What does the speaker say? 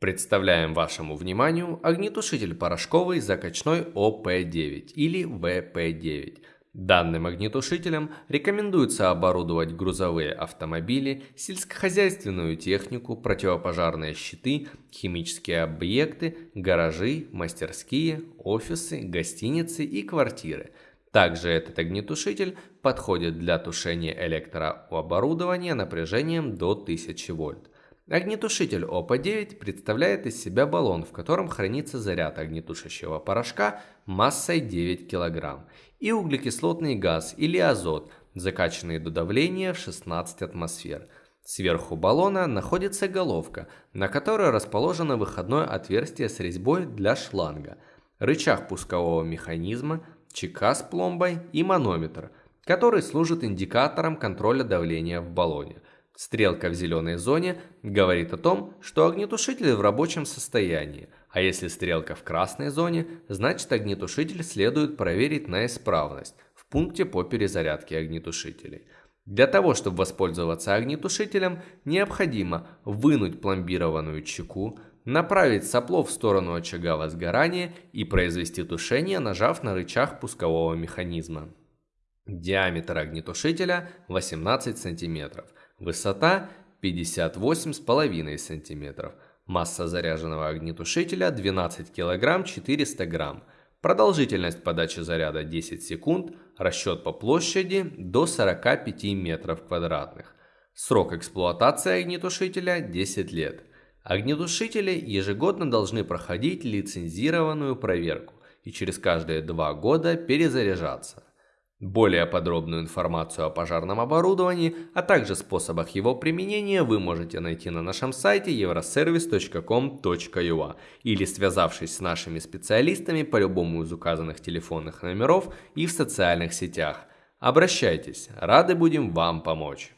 Представляем вашему вниманию огнетушитель порошковый закачной ОП-9 или ВП-9. Данным огнетушителем рекомендуется оборудовать грузовые автомобили, сельскохозяйственную технику, противопожарные щиты, химические объекты, гаражи, мастерские, офисы, гостиницы и квартиры. Также этот огнетушитель подходит для тушения электрооборудования напряжением до 1000 вольт. Огнетушитель ОП-9 представляет из себя баллон, в котором хранится заряд огнетушащего порошка массой 9 кг и углекислотный газ или азот, закачанный до давления в 16 атмосфер. Сверху баллона находится головка, на которой расположено выходное отверстие с резьбой для шланга, рычаг пускового механизма, чека с пломбой и манометр, который служит индикатором контроля давления в баллоне – Стрелка в зеленой зоне говорит о том, что огнетушитель в рабочем состоянии, а если стрелка в красной зоне, значит огнетушитель следует проверить на исправность в пункте по перезарядке огнетушителей. Для того, чтобы воспользоваться огнетушителем, необходимо вынуть пломбированную чеку, направить сопло в сторону очага возгорания и произвести тушение, нажав на рычаг пускового механизма. Диаметр огнетушителя 18 см. Высота 58,5 см. Масса заряженного огнетушителя 12 кг 400 г. Продолжительность подачи заряда 10 секунд. Расчет по площади до 45 метров квадратных. Срок эксплуатации огнетушителя 10 лет. Огнетушители ежегодно должны проходить лицензированную проверку и через каждые два года перезаряжаться. Более подробную информацию о пожарном оборудовании, а также способах его применения вы можете найти на нашем сайте euroservice.com.ua или связавшись с нашими специалистами по любому из указанных телефонных номеров и в социальных сетях. Обращайтесь, рады будем вам помочь.